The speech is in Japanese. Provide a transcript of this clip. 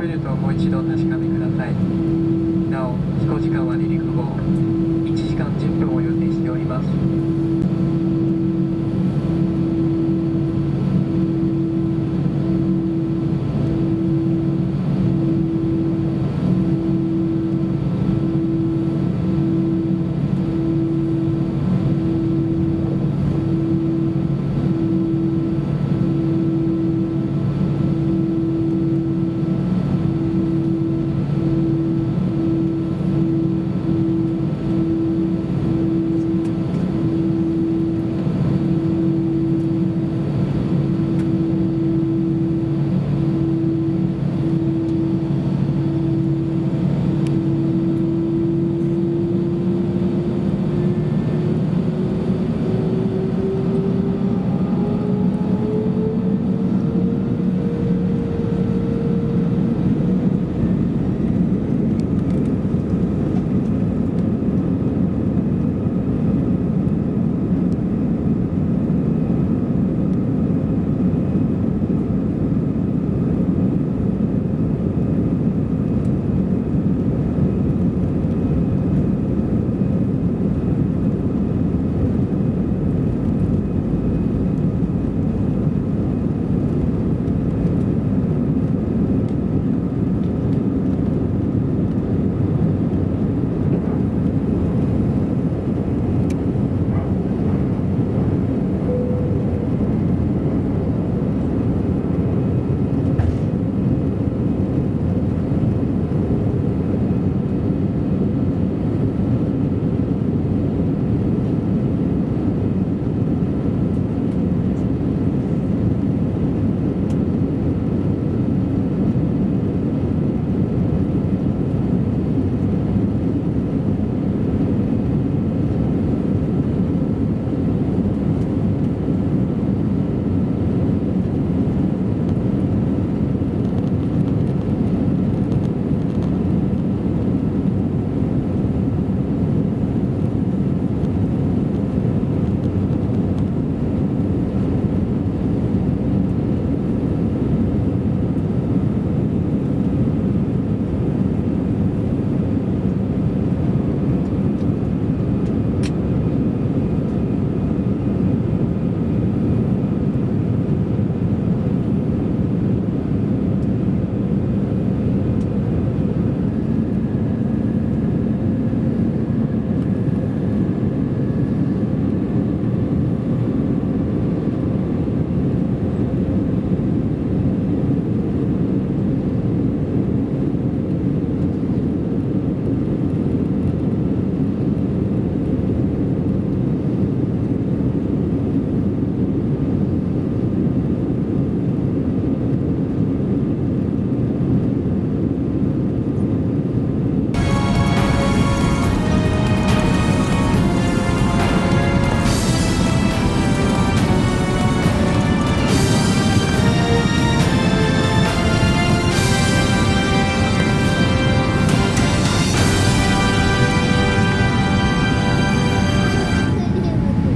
ルートをもう一度確かめください。なお飛行時間は離陸後